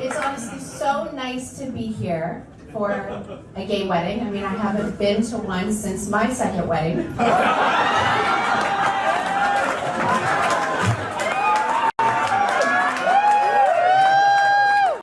It's honestly so nice to be here for a gay wedding. I mean, I haven't been to one since my second wedding.